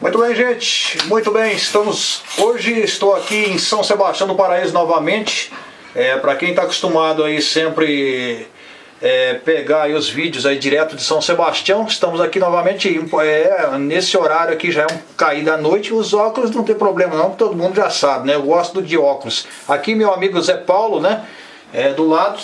Muito bem, gente. Muito bem. Estamos hoje estou aqui em São Sebastião do Paraíso novamente. É, para quem está acostumado aí sempre é, pegar aí os vídeos aí direto de São Sebastião, estamos aqui novamente é, nesse horário aqui já é um cair da noite. Os óculos não tem problema não, todo mundo já sabe, né? Eu gosto de óculos. Aqui meu amigo Zé Paulo, né? É, do lado.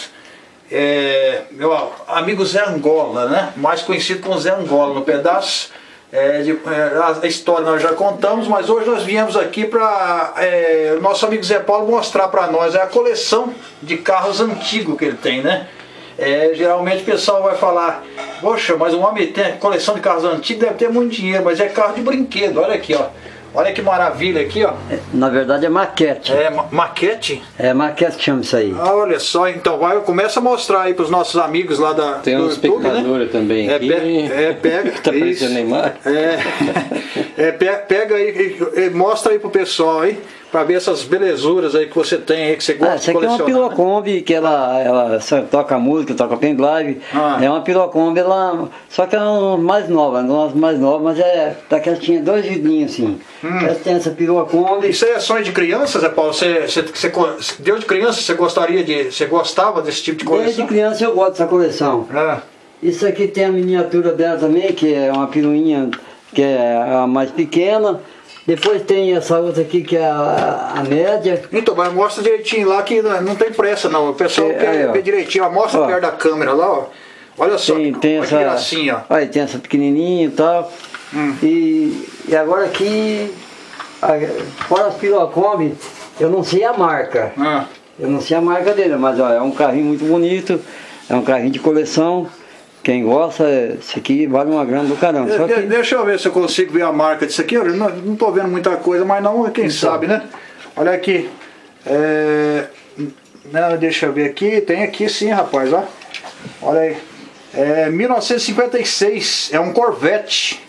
É, meu amigo Zé Angola, né? Mais conhecido como Zé Angola no pedaço. É, de, é, a história nós já contamos, mas hoje nós viemos aqui para é, o nosso amigo Zé Paulo mostrar para nós é a coleção de carros antigos que ele tem, né? É, geralmente o pessoal vai falar, poxa, mas um homem tem coleção de carros antigos, deve ter muito dinheiro, mas é carro de brinquedo, olha aqui, ó. Olha que maravilha aqui, ó. Na verdade é maquete. É, ma maquete? É maquete que chama isso aí. Ah, olha só, então vai, começa a mostrar aí para os nossos amigos lá da Tem um espectador né? também é, aqui. Pe é, pega. tá aparecendo na imagem. É, é, pega aí e, e mostra aí pro pessoal aí para ver essas belezuras aí que você tem aí, que você gosta ah, essa aqui é uma Pilocombi, que ela, ela toca música, toca pendrive. Ah. É uma Pilocombi, ela, só que é uma mais nova, não é mais nova, mas é daquela tinha dois vidrinhos assim. Hum. Essa tem essa Pilocombi. Isso aí é sonho de criança, Zé Paulo? Você, você, você, deu de criança, você gostaria de. Você gostava desse tipo de coleção? Desde criança eu gosto dessa coleção. Ah. Isso aqui tem a miniatura dela também, que é uma piruinha que é a mais pequena. Depois tem essa outra aqui que é a, a média. Então, mas mostra direitinho lá que não tem pressa não. O pessoal é, quer aí, ver direitinho. Mostra ó. perto da câmera lá, ó. Olha só, tem, tem essa, gracinha. Olha, tem essa pequenininha e tal. Hum. E, e agora aqui, fora as Pilocombi, eu não sei a marca. Ah. Eu não sei a marca dele, mas ó, é um carrinho muito bonito. É um carrinho de coleção. Quem gosta, esse aqui vale uma grana do caramba. Que... Deixa eu ver se eu consigo ver a marca disso aqui. Eu não, não tô vendo muita coisa, mas não, quem então. sabe, né? Olha aqui. É... Não, deixa eu ver aqui. Tem aqui sim, rapaz, ó. Olha aí. É 1956. É um Corvette.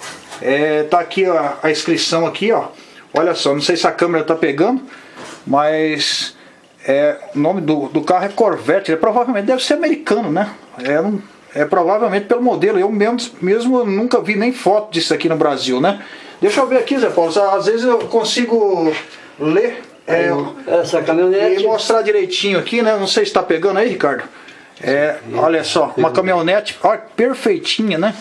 É, tá aqui ó, a inscrição aqui, ó. Olha só, não sei se a câmera tá pegando, mas é, o nome do, do carro é Corvette. Ele provavelmente deve ser americano, né? É um é provavelmente pelo modelo. Eu mesmo, mesmo nunca vi nem foto disso aqui no Brasil, né? Deixa eu ver aqui, Zé Paulo. Às vezes eu consigo ler é, essa caminhonete. e mostrar direitinho aqui, né? Não sei se está pegando aí, Ricardo. É, olha só, uma caminhonete ó, perfeitinha, né?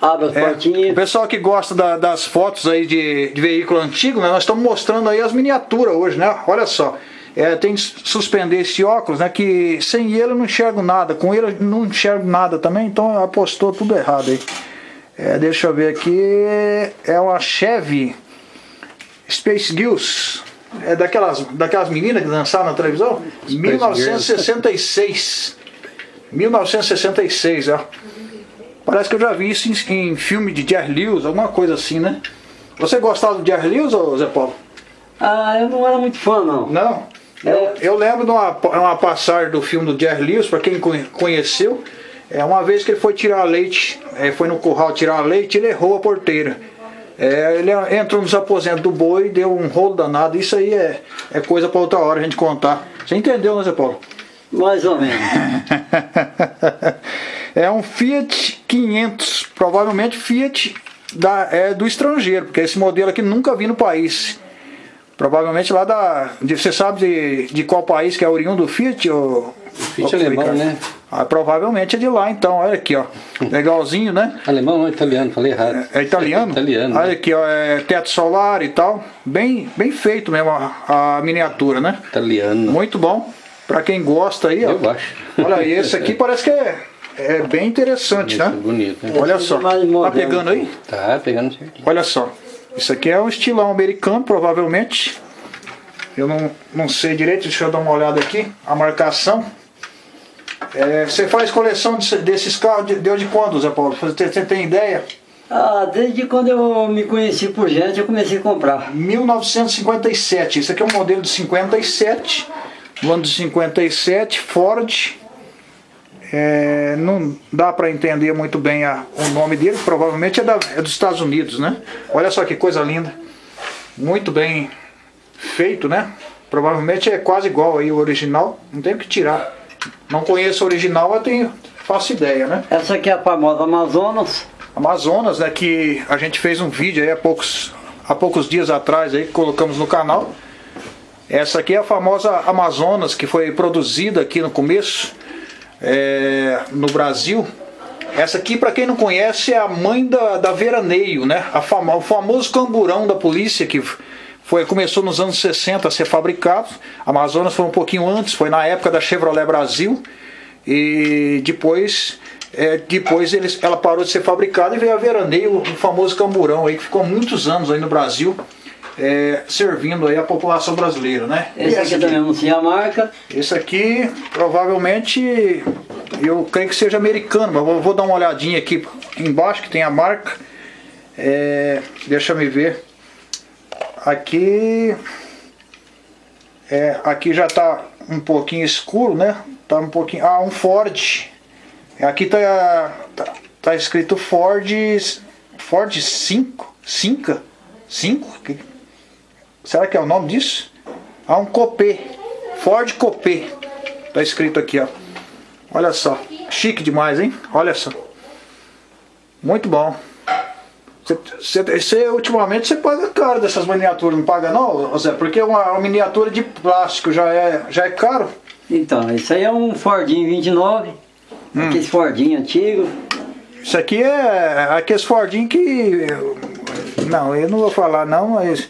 Abre as é, O pessoal que gosta da, das fotos aí de, de veículo antigo, né? Nós estamos mostrando aí as miniaturas hoje, né? Olha só. É, tem que suspender esse óculos, né? Que sem ele eu não enxergo nada, com ele eu não enxergo nada também, então apostou tudo errado aí. É, deixa eu ver aqui, é uma Chevy Space Gills, é daquelas, daquelas meninas que dançaram na televisão? Space 1966. 1966, ó. Parece que eu já vi isso em, em filme de Jerry Lewis, alguma coisa assim, né? Você gostava do Jerry Lewis, ou Zé Paulo? Ah, eu não era muito fã, não. Não? Eu, eu lembro de uma, uma passagem do filme do Jerry Lewis, para quem conheceu, é uma vez que ele foi tirar leite, é, foi no curral tirar leite, ele errou a porteira. É, ele entrou nos aposentos do boi, deu um rolo danado. Isso aí é, é coisa para outra hora a gente contar. Você entendeu, né, Zé Paulo? Mais ou menos. é um Fiat 500, provavelmente Fiat da, é, do estrangeiro, porque esse modelo aqui nunca vi no país. Provavelmente lá da. De, você sabe de, de qual país que é oriundo do Fiat? Ou, o Fiat ou alemão, né? Ah, provavelmente é de lá então, olha aqui, ó. Legalzinho, né? Alemão não, italiano, falei errado. É, é italiano? É italiano. Olha né? aqui, ó, é teto solar e tal. Bem, bem feito mesmo a, a miniatura, né? Italiano. Muito bom. Pra quem gosta aí, ó. Eu acho. Olha aí, esse aqui parece que é, é bem interessante, bonito, né? Bonito, né? Olha só. Tá pegando aí? Tá pegando certinho. Olha só. Isso aqui é um estilão americano, provavelmente. Eu não, não sei direito, deixa eu dar uma olhada aqui. A marcação. É, você faz coleção desses carros, de quando, Zé Paulo? Você, você tem ideia? Ah, desde quando eu me conheci por gente, eu comecei a comprar. 1957. Esse aqui é um modelo de 57. No ano de 57, Ford. É, não dá para entender muito bem a, o nome dele, provavelmente é, da, é dos Estados Unidos, né? Olha só que coisa linda. Muito bem feito, né? Provavelmente é quase igual aí o original, não tem o que tirar. Não conheço o original, eu tenho, faço ideia, né? Essa aqui é a famosa Amazonas. Amazonas, né? Que a gente fez um vídeo aí há poucos, há poucos dias atrás aí, que colocamos no canal. Essa aqui é a famosa Amazonas, que foi produzida aqui no começo, é, no Brasil. Essa aqui, para quem não conhece, é a mãe da, da Veraneio, né? A fama, o famoso camburão da polícia que foi, começou nos anos 60 a ser fabricado. A Amazonas foi um pouquinho antes, foi na época da Chevrolet Brasil. E depois, é, depois eles, ela parou de ser fabricada e veio a Veraneio, o famoso camburão aí, que ficou muitos anos aí no Brasil. É, servindo aí a população brasileira, né? Esse, aqui, aqui também anuncia a marca. Esse aqui provavelmente eu creio que seja americano, mas vou, vou dar uma olhadinha aqui embaixo que tem a marca. É, deixa me ver. Aqui é, aqui já está um pouquinho escuro, né? Tá um pouquinho. Ah, um Ford. Aqui tá, tá, tá escrito Ford Ford 5, 5, 5. Será que é o nome disso? Ah, um Copê. Ford Copê. Tá escrito aqui, ó. Olha só. Chique demais, hein? Olha só. Muito bom. Você, você, ultimamente você paga caro dessas miniaturas, não paga não, Zé? Porque uma, uma miniatura de plástico já é, já é caro. Então, isso aí é um Fordinho 29, hum. aquele Fordinho antigo. Isso aqui é aqueles Fordinho que... Não, eu não vou falar não, mas...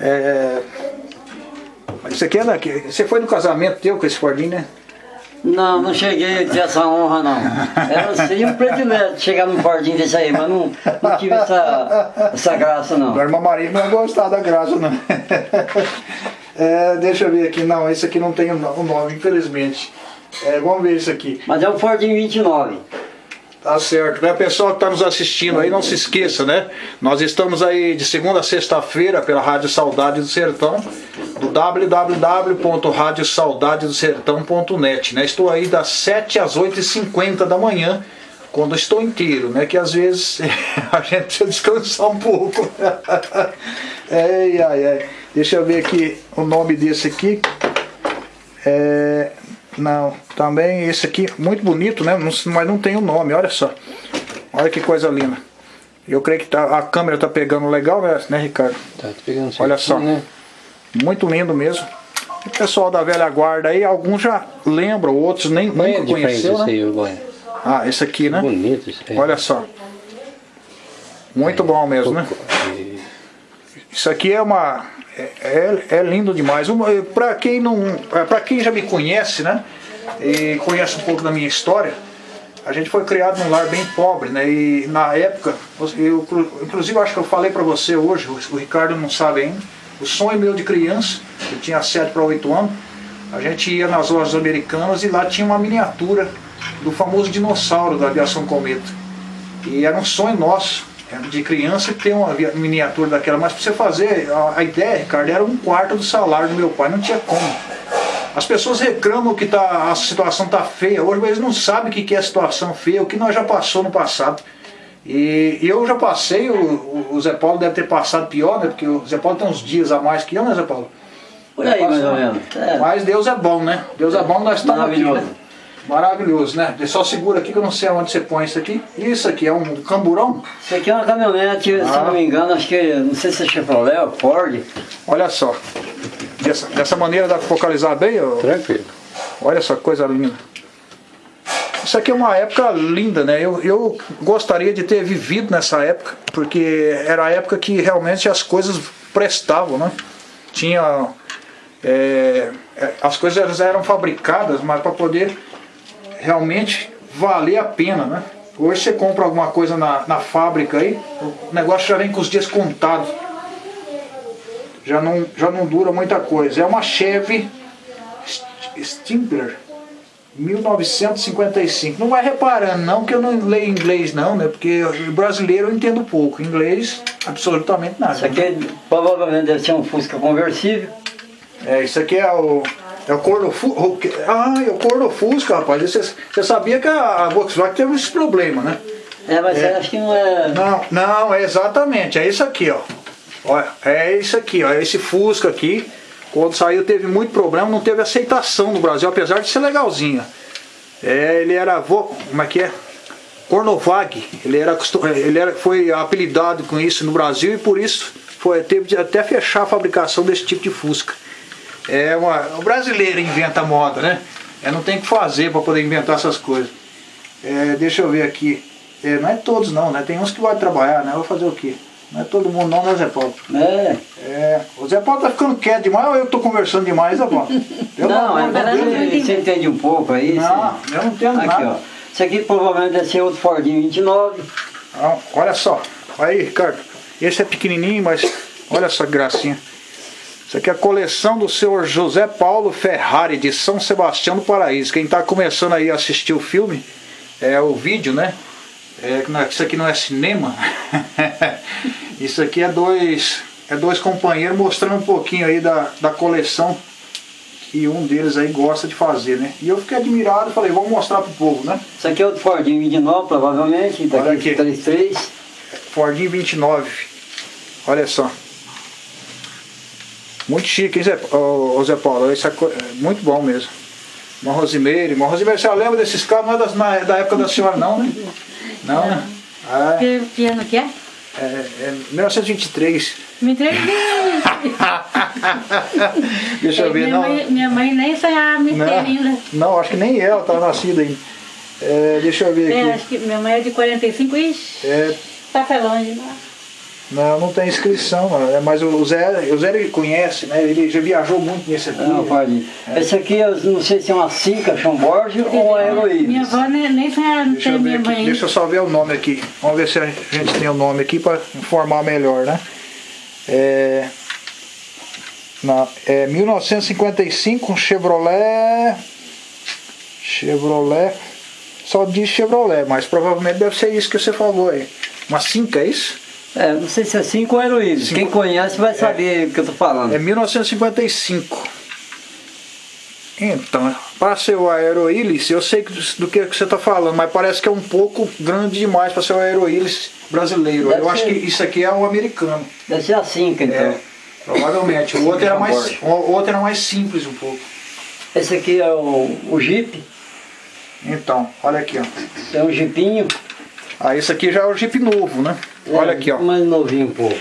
É, isso aqui é daqui. Você foi no casamento teu com esse Fordinho, né? Não, não cheguei a ter essa honra não. Era, seria um predileto chegar num Fordinho desse aí, mas não, não tive essa, essa graça não. A irmã Maria não ia gostar da graça não. É, deixa eu ver aqui, não, esse aqui não tem o nome, infelizmente. É, vamos ver isso aqui. Mas é um Fordinho 29. Tá certo, né? Pessoal que está nos assistindo aí, não se esqueça, né? Nós estamos aí de segunda a sexta-feira pela Rádio Saudade do Sertão, do www.radiosaudadedosertão.net, né? Estou aí das 7 às 8h50 da manhã, quando estou inteiro, né? Que às vezes a gente precisa descansar um pouco. ai, ai. Deixa eu ver aqui o nome desse aqui. É, não, também esse aqui, muito bonito, né? Mas não tem o nome, olha só. Olha que coisa linda. Eu creio que tá, a câmera tá pegando legal, né, né Ricardo? Tá pegando Olha só. Né? Muito lindo mesmo. O pessoal da velha guarda aí, alguns já lembram, outros nem nunca conheceu, né? Aí, ah, esse aqui, né? Bonito isso aí. Olha só. Muito bom mesmo, né? Isso aqui é uma é, é, é lindo demais. Para quem não, é, para quem já me conhece, né, e conhece um pouco da minha história, a gente foi criado num lar bem pobre, né? E na época, eu, inclusive acho que eu falei para você hoje, o Ricardo não sabe ainda, o sonho meu de criança, eu tinha 7 para 8 anos, a gente ia nas lojas americanas e lá tinha uma miniatura do famoso dinossauro da aviação Cometa. E era um sonho nosso de criança ter uma miniatura daquela, mas para você fazer, a, ideia, Ricardo, era um quarto do salário do meu pai, não tinha como. As pessoas reclamam que tá, a situação está feia hoje, mas eles não sabem o que é a situação feia, o que nós já passou no passado. E, e eu já passei, o, o, Zé Paulo deve ter passado pior, né? Porque o Zé Paulo tem uns dias a mais que eu, né, Zé Paulo? Por aí, mais ou menos. É. Mas Deus é bom, né? Deus é bom, nós estamos aqui, né? Maravilhoso, né? Só segura aqui que eu não sei onde você põe isso aqui. Isso aqui é um camburão? Isso aqui é uma caminhonete, ah. se não me engano, acho que, não sei se é Chevrolet ou Ford. Olha só. Dessa, dessa maneira dá para focalizar bem? Ó. Tranquilo. Olha só que coisa linda. Isso aqui é uma época linda, né? Eu, eu gostaria de ter vivido nessa época, porque era a época que realmente as coisas prestavam, né? Tinha... É, é as coisas eram fabricadas, mas para poder realmente valer a pena, né? Hoje você compra alguma coisa na, na fábrica aí, o negócio já vem com os dias contados. Já não, já não dura muita coisa. É uma Chevy Stimpler 1955. Não vai reparando não que eu não leio inglês não, né? Porque brasileiro eu entendo pouco. Inglês, absolutamente nada. Isso aqui né? provavelmente deve ser um Fusca conversível. É, isso aqui é o é o Cordofusca. Ah, é o Cordofusca, rapaz. Você, você sabia que a Volkswagen teve esse problema, né? É, mas é. acho que não é. Não, não, é exatamente. É isso aqui, ó. Olha, é isso aqui, ó. Esse Fusca aqui, quando saiu, teve muito problema, não teve aceitação no Brasil, apesar de ser legalzinho. É, ele era. Como é que é? Cornovag. Ele, era, ele era, foi apelidado com isso no Brasil e por isso foi, teve de até fechar a fabricação desse tipo de Fusca. É uma, o brasileiro inventa moda, né? É, não tem o que fazer para poder inventar essas coisas. É, deixa eu ver aqui. É, não é todos não, né? Tem uns que vai trabalhar, né? Vou fazer o quê? Não é todo mundo não, né, Zé Paulo? É. é. O Zé Paulo tá ficando quieto demais ou eu tô conversando demais, Zé Paulo? Eu não, é você entende um pouco aí. Não, você... eu não entendo aqui, nada. Ó. Isso aqui provavelmente deve ser outro Fordinho 29. Não, olha só. Aí, Ricardo. Esse é pequenininho, mas olha que gracinha. Isso aqui é a coleção do senhor José Paulo Ferrari, de São Sebastião do Paraíso. Quem está começando aí a assistir o filme, é o vídeo, né? É, isso aqui não é cinema. isso aqui é dois, é dois companheiros mostrando um pouquinho aí da, da coleção que um deles aí gosta de fazer, né? E eu fiquei admirado e falei, vamos mostrar pro povo, né? Isso aqui é o Fordinho 29, provavelmente, daqui Olha aqui. 33. Fordinho 29. Olha só. Muito chique, hein, Zé, oh, Zé Paulo? Isso é muito bom mesmo. Uma Rosimeire. Uma Rosimeire, você lembra desses carros? Não é das, na, da época da senhora, não, né? Não, né? Ah, que, que ano que é? É, é 1923. 23? Deixa eu ver, minha não. Mãe, minha mãe nem sonhava me ter ainda. Não, acho que nem ela estava nascida ainda. É, deixa eu ver é, aqui. acho que minha mãe é de 45, ixi. É. Passa longe, não. Não, não tem inscrição, é, mas o Zé, o Zé ele conhece, né? Ele já viajou muito nesse aqui. Não, pode. É. Esse aqui eu não sei se é uma Cinca Chambord ou uma Heroína. Minha avó nem, nem deixa tem minha mãe. Deixa eu só ver o nome aqui. Vamos ver se a gente tem o nome aqui para informar melhor, né? É, na, é 1955, um Chevrolet. Chevrolet. Só diz Chevrolet, mas provavelmente deve ser isso que você falou aí. Uma Cinca, é isso? É, não sei se é 5 ou heroína. Quem conhece vai saber é, o que eu tô falando. É 1955. Então, para ser o Aeroilis, eu sei do que você está falando, mas parece que é um pouco grande demais para ser o Aeroilis brasileiro. Deve eu ser... acho que isso aqui é o americano. Deve ser a 5, então. É, provavelmente. O outro, era mais, o outro era mais simples um pouco. Esse aqui é o, o Jeep. Então, olha aqui, ó. É um Jeepinho. Ah, esse aqui já é o Jeep novo, né? É, Olha aqui, ó. Mais novinho um pouco.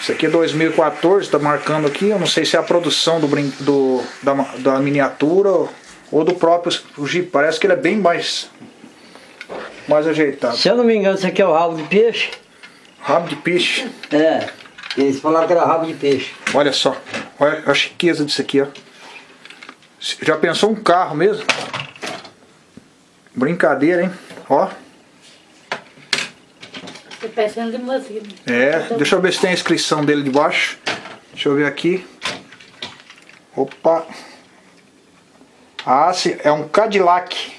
Isso aqui é 2014, está marcando aqui. Eu não sei se é a produção do, do da, da miniatura ou do próprio Jeep. Parece que ele é bem mais, mais ajeitado. Se eu não me engano, isso aqui é o rabo de peixe. Rabo de peixe? É. Eles falaram que era rabo de peixe. Olha só. Olha a chiqueza disso aqui, ó. Já pensou um carro mesmo? Brincadeira, hein? Ó. Pensando limousine. É, deixa eu ver se tem a inscrição dele de baixo. Deixa eu ver aqui. Opa. Ah, sim, é um Cadillac.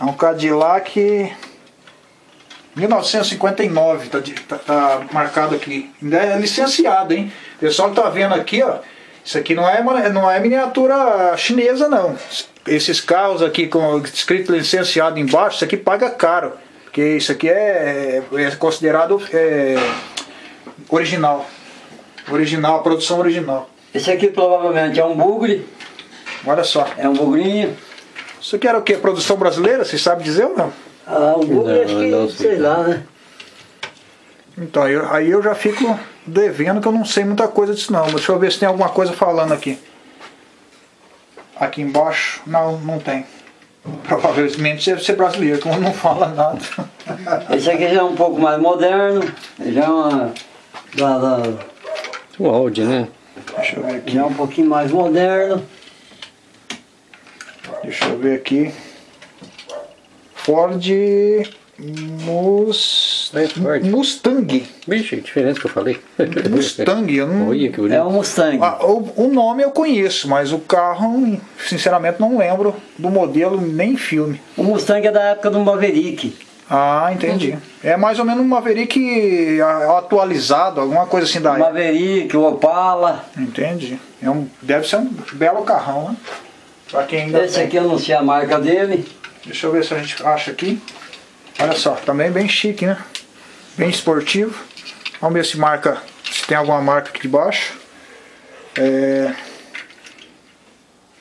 É um Cadillac 1959, tá, tá, tá, marcado aqui. Ainda é licenciado, hein? O pessoal tá vendo aqui, ó. Isso aqui não é, não é miniatura chinesa, não esses carros aqui com escrito licenciado embaixo, isso aqui paga caro. Porque isso aqui é, é considerado é, original. Original, produção original. Esse aqui provavelmente é um bugre. Olha só. É um bugrinho. Isso aqui era o que? Produção brasileira? Você sabe dizer ou não? Ah, um bugre acho que, não, sei lá, né? Então, eu, aí eu já fico devendo que eu não sei muita coisa disso não. Deixa eu ver se tem alguma coisa falando aqui. Aqui embaixo, não, não tem. Provavelmente deve ser brasileiro, como não fala nada. Esse aqui já é um pouco mais moderno, já é uma... Da, da... O Audi, né? Deixa eu ver aqui. Já é um pouquinho mais moderno. Deixa eu ver aqui. Ford Mus... É Mustang. Vixe, que diferença que eu falei. Mustang, eu não... Olha, que é um Mustang. Ah, o, o, nome eu conheço, mas o carro, sinceramente, não lembro do modelo nem filme. O Mustang é da época do Maverick. Ah, entendi. É mais ou menos um Maverick atualizado, alguma coisa assim da época. Maverick, o Opala. Entendi. É um, deve ser um belo carrão, né? Pra quem ainda Esse tem. aqui eu não sei a marca dele. Deixa eu ver se a gente acha aqui. Olha só, também bem chique, né? Bem esportivo. Vamos ver se marca, se tem alguma marca aqui debaixo. É...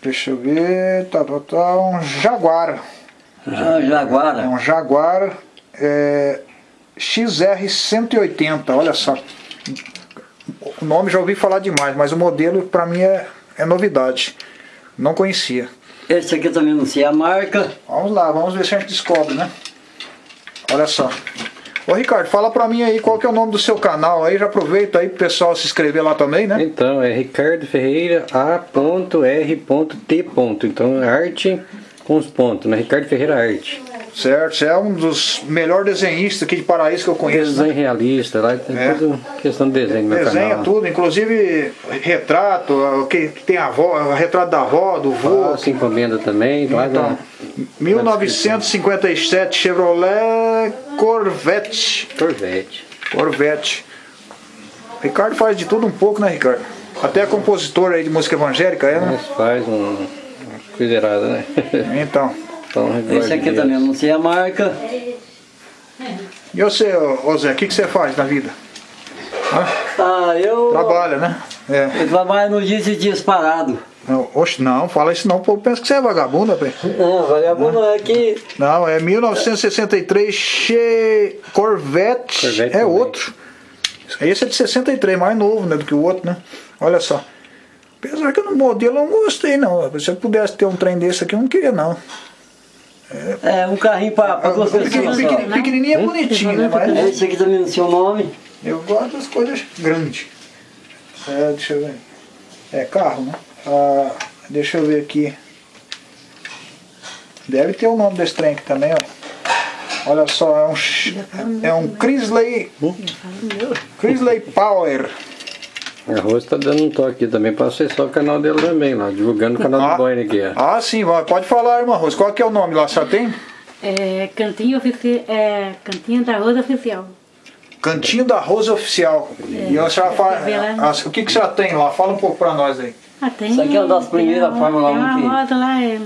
Deixa eu ver, tá, tá, tá, um Jaguar. Ah, Jaguar. É um Jaguar é, XR180, olha só. O nome já ouvi falar demais, mas o modelo para mim é, é novidade. Não conhecia. Esse aqui também não sei a marca. Vamos lá, vamos ver se a gente descobre, né? Olha só. Ô Ricardo, fala pra mim aí qual que é o nome do seu canal aí, já aproveita aí pro pessoal se inscrever lá também, né? Então, é Ricardo Ferreira A.R.T. Então, arte com os pontos, né? Ricardo Ferreira Arte. Certo, você é um dos melhores desenhistas aqui de Paraíso que eu conheço. Desenho né? realista, lá tem é. tudo questão de desenho no meu Desenha canal. tudo, inclusive retrato, o que tem a avó, retrato da avó, do vô. Faço encomenda também. Então, da, 1957 Chevrolet Corvette. Corvette. Corvette. Ricardo faz de tudo um pouco, né, Ricardo? Até compositor aí de música evangélica, é, né? Mas faz um, errada, né? Então. Então, Esse aqui Deus. também, não sei a marca. E você, ô Zé, o que, que você faz na vida? Hã? Ah, eu... Trabalha, né? É. Eu trabalho no dias e dias parado. Não, oxe, não, fala isso não, o povo pensa que você é vagabundo, rapaz. Não, vagabundo não é que... Não, é 1963 che... Corvette, Corvette é também. outro. Esse é de 63, mais novo né, do que o outro, né? Olha só. Apesar que no modelo eu não gostei não. Se eu pudesse ter um trem desse aqui, eu não queria não. É, um carrinho para pra duas pessoas. Pequenininho, pequenininho é bonitinho, né? Mas esse aqui também no seu nome. Eu gosto das coisas grandes. É, deixa eu ver. É carro, né? Ah, deixa eu ver aqui. Deve ter o nome desse trem aqui também, ó. Olha só, é um, é um Crisley, Crisley Power. A Rose tá dando um toque também para acessar o canal dele também lá, divulgando o canal ah, do Boine aqui. Ó. Ah, sim, pode falar, irmã Rose. Qual que é o nome lá, só tem? É, Cantinho, é, Cantinho da Rosa Oficial. Cantinho da Rosa Oficial. É, e a senhora fala, o que, que a senhora tem lá? Fala um pouco para nós aí. Ah, tem, Isso aqui é uma das primeiras Fórmula 1 que... roda lá, é...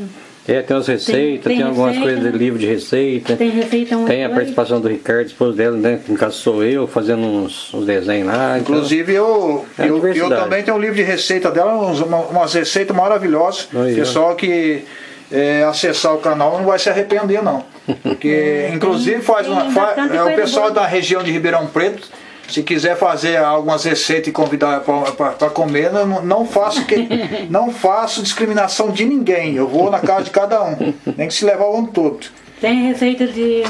É, tem umas receitas, tem, tem, tem algumas receita, coisas de livro de receita. Tem receita Tem a participação do Ricardo, esposo dela, né? No caso sou eu, fazendo uns, uns desenhos lá. Então Inclusive eu, é eu, eu, também tenho um livro de receita dela, umas, umas receitas maravilhosas. Aí, Pessoal que é, acessar o canal não vai se arrepender não. Porque inclusive faz uma, faz, é o pessoal da região de Ribeirão Preto se quiser fazer algumas receitas e convidar para comer, não, não, faço que, não faço discriminação de ninguém. Eu vou na casa de cada um. Nem que se levar o ano todo. Tem receita de.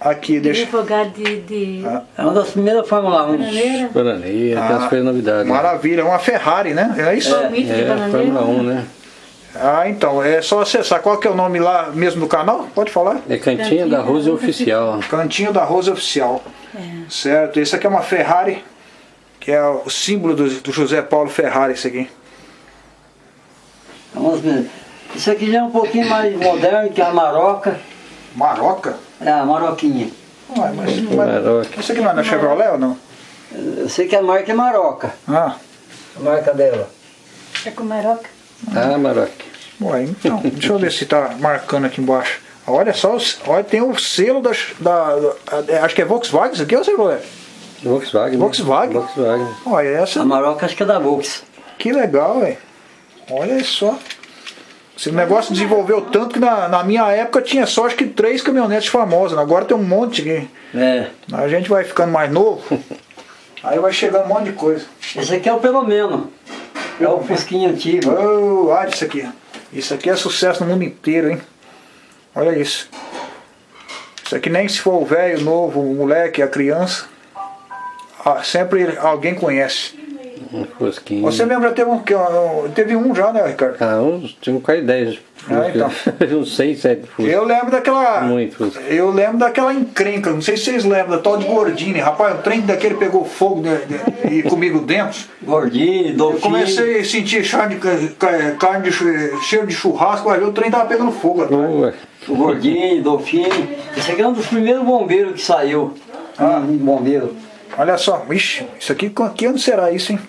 Aqui, de deixa. de. de... Ah. É uma das primeiras Fórmula 1. Bananeira. Bananeira, ah, tem as coisas novidades. Maravilha, é uma Ferrari, né? É isso? É, é Fórmula 1, né? Ah, então, é só acessar. Qual que é o nome lá mesmo do canal? Pode falar? É Cantinho, Cantinho da Rose Oficial. Cantinho da Rose Oficial. É. Certo, esse aqui é uma Ferrari, que é o símbolo do, do José Paulo Ferrari, isso aqui. Vamos ver. Isso aqui já é um pouquinho mais moderno que a Maroca. Maroca? É, a Maroquinha. Ué, mas, mas, isso aqui não é da Chevrolet ou não? Eu sei que a marca é Maroca. Ah. A marca dela. É com Maroca? Ah, Maroca. Ué, então, deixa eu ver se está marcando aqui embaixo. Olha só, olha, tem o selo da, da, da, Acho que é Volkswagen isso aqui, ou Chevrolet? Volkswagen. Volkswagen? Volkswagen. Olha essa. A Maroca acho que é da Volks. Que legal, velho. Olha só. Esse negócio desenvolveu tanto que na, na minha época tinha só acho que três caminhonetes famosas. Agora tem um monte aqui. É. A gente vai ficando mais novo. aí vai chegando um monte de coisa. Esse aqui é o pelo menos. É o Fusquinha antigo. Oh, olha isso aqui. Isso aqui é sucesso no mundo inteiro, hein? Olha isso. Isso aqui nem se for o velho, o novo, o moleque, a criança, sempre alguém conhece. Um fosquinho. Você lembra, teve um, teve um já, né, Ricardo? Ah, uns, tinha quase 10. Ah, então. uns 6, 7 fuscos. Eu lembro daquela. Muito fusco. Eu lembro daquela encrenca, não sei se vocês lembram, da tal de Gordini. Rapaz, o trem daquele pegou fogo de, de, e comigo dentro. Gordini, Dolphine. Eu comecei a sentir carne de, carne de, cheiro de churrasco, ver, o trem tava pegando fogo. Ué. O Gordini, Dolphine. Esse aqui é um dos primeiros bombeiros que saiu. Ah, um bombeiro. Olha só, ixi, isso aqui, que ano será isso, hein?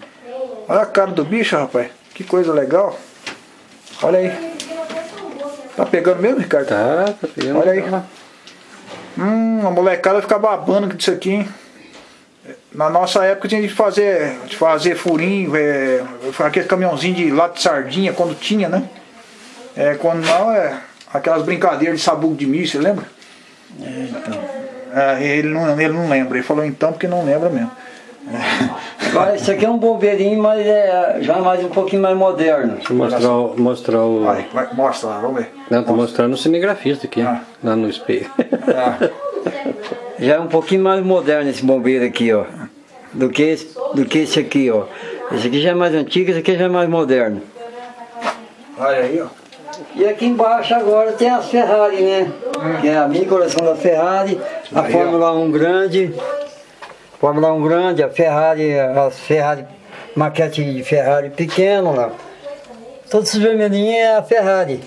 Olha a cara do bicho, rapaz. Que coisa legal. Olha aí. Tá pegando mesmo, Ricardo? Tá, tá pegando. Olha aí. Hum, a molecada fica babando disso aqui, hein? Na nossa época tinha de fazer, de fazer furinho, é, aquele caminhãozinho de lata de sardinha, quando tinha, né? É, quando não, é aquelas brincadeiras de sabugo de milho, você lembra? É, então. É, ele, não, ele não lembra, ele falou então porque não lembra mesmo. Agora, esse aqui é um bombeirinho, mas é já mais um pouquinho mais moderno. Deixa eu mostrar, o- mostrar o... Vai, vai, mostra lá, vamos ver. Não, tô mostrando o cinegrafista aqui, Ah. lá no espelho. Ah, Já é um pouquinho mais moderno esse bombeiro aqui, ó. Do que esse, do que esse aqui, ó. Esse aqui já é mais antigo, esse aqui já é mais moderno. olha aí, ó. E aqui embaixo agora tem as Ferrari, né? Que é a minha coleção da Ferrari, a Aí. Fórmula 1 grande. Fórmula 1 grande, a Ferrari, as Ferrari, maquete de Ferrari pequeno lá. Todos esses vermelhinhos é a Ferrari.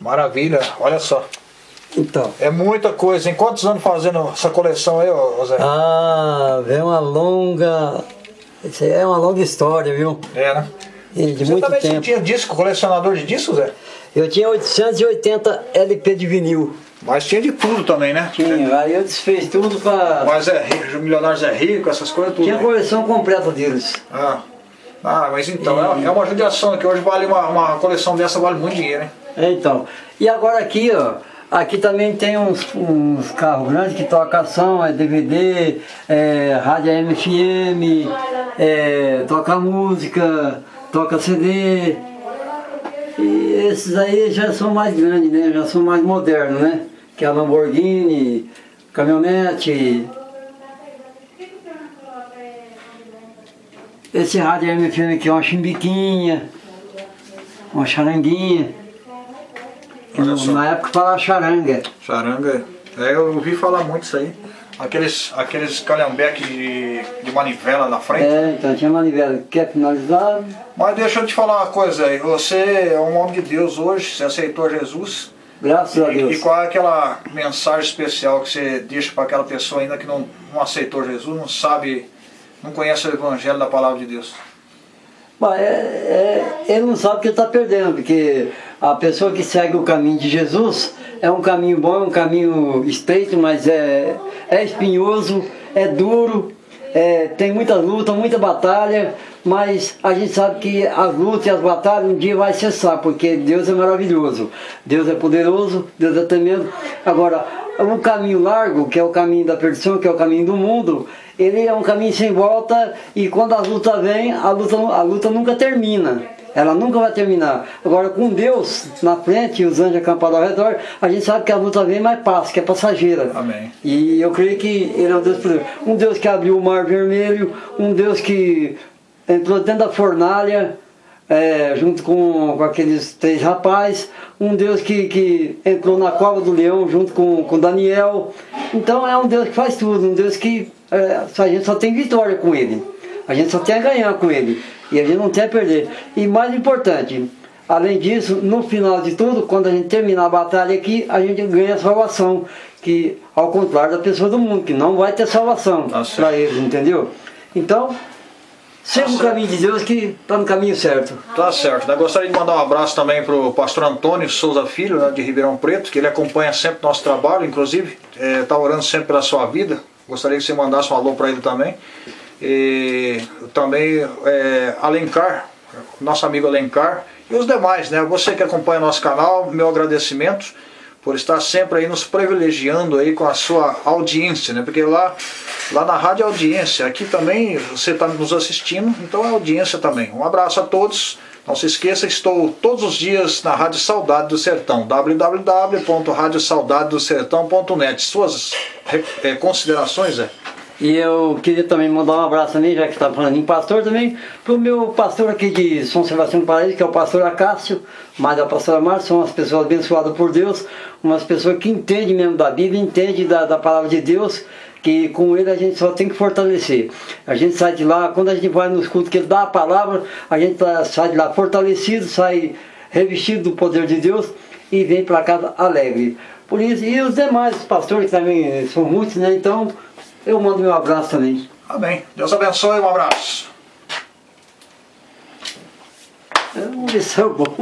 Maravilha, olha só. Então. É muita coisa. Em quantos anos fazendo essa coleção aí, Zé? Ah, vem uma longa. Isso aí é uma longa história, viu? É, né? E de Você muito também tempo. tinha disco, colecionador de discos, Zé? Eu tinha 880 LP de vinil. Mas tinha de tudo também, né? Tinha, aí eu desfiz tudo pra. Mas é rico, Milionários é rico, essas coisas tudo. Tinha a né? coleção completa deles. Ah. ah, mas então, é, é uma judiação que hoje vale uma, uma coleção dessa vale muito dinheiro, hein? É, Então, e agora aqui, ó, aqui também tem uns, uns carros grandes que tocam ação, é DVD, é, rádio MFM, é, toca música, toca CD. E esses aí já são mais grandes, né? Já são mais modernos, né? Que é a Lamborghini, caminhonete. Esse rádio MFM aqui é uma chimbiquinha, uma charanguinha. Na época falava charanga. Charanga, é, eu ouvi falar muito isso aí. Aqueles, aqueles calhambeques de, de manivela na frente. É, então tinha manivela. Quer finalizar? Mas deixa eu te falar uma coisa aí. Você é um homem de Deus hoje, você aceitou Jesus. Graças a E, e Deus. qual é aquela mensagem especial que você deixa para aquela pessoa ainda que não, não aceitou Jesus, não sabe, não conhece o evangelho da palavra de Deus? Mas é, é, ele não sabe o que ele está perdendo, porque a pessoa que segue o caminho de Jesus é um caminho bom, é um caminho estreito, mas é, é espinhoso, é duro, é, tem muita luta, muita batalha, mas a gente sabe que as lutas e as batalhas um dia vai cessar, porque Deus é maravilhoso, Deus é poderoso, Deus é tremendo. Agora, o caminho largo, que é o caminho da perdição, que é o caminho do mundo, ele é um caminho sem volta e quando a luta vem, a luta, a luta nunca termina. Ela nunca vai terminar. Agora, com Deus na frente e os anjos acampados ao redor, a gente sabe que a luta vem, mas passa, que é passageira. Amém. E eu creio que Ele é um Deus poderoso. Um Deus que abriu o mar vermelho, um Deus que entrou dentro da fornalha, é, junto com, com aqueles três rapazes, um Deus que, que entrou na cova do leão junto com, com Daniel. Então é um Deus que faz tudo, um Deus que é, a gente só tem vitória com Ele. A gente só tem a ganhar com Ele. E a gente não tem a perder. E mais importante, além disso, no final de tudo, quando a gente terminar a batalha aqui, a gente ganha a salvação. Que ao contrário da pessoa do mundo, que não vai ter salvação Tá para eles, entendeu? Então, siga o certo. caminho de Deus que está no caminho certo. Tá certo. Eu gostaria de mandar um abraço também para o pastor Antônio Souza Filho, né, de Ribeirão Preto, que ele acompanha sempre nosso trabalho, inclusive, está orando sempre pela sua vida. Gostaria que você mandasse um alô para ele também. E também é, Alencar, nosso amigo Alencar, e os demais, né? Você que acompanha nosso canal, meu agradecimento por estar sempre aí nos privilegiando aí com a sua audiência, né? Porque lá, lá na rádio é audiência, aqui também você está nos assistindo, então é audiência também. Um abraço a todos. Não se esqueça, estou todos os dias na Rádio Saudade do Sertão, www.radiosaudadedosertão.net. Suas eh, considerações, é? E eu queria também mandar um abraço também, já que está falando em pastor também, para o meu pastor aqui de São Sebastião do Paraíso, que é o pastor Acácio, mas a pastora Márcia, são umas pessoas abençoadas por Deus, umas pessoas que entendem mesmo da Bíblia, entendem da, da palavra de Deus, que com ele a gente só tem que fortalecer. A gente sai de lá, quando a gente vai nos cultos que ele dá a palavra, a gente tá- sai de lá fortalecido, sai revestido do poder de Deus e vem para casa alegre. Por isso, e os demais pastores também são muitos, né? Então, eu mando meu abraço também. Amém. Deus abençoe, um abraço. Vamos ver se é bom.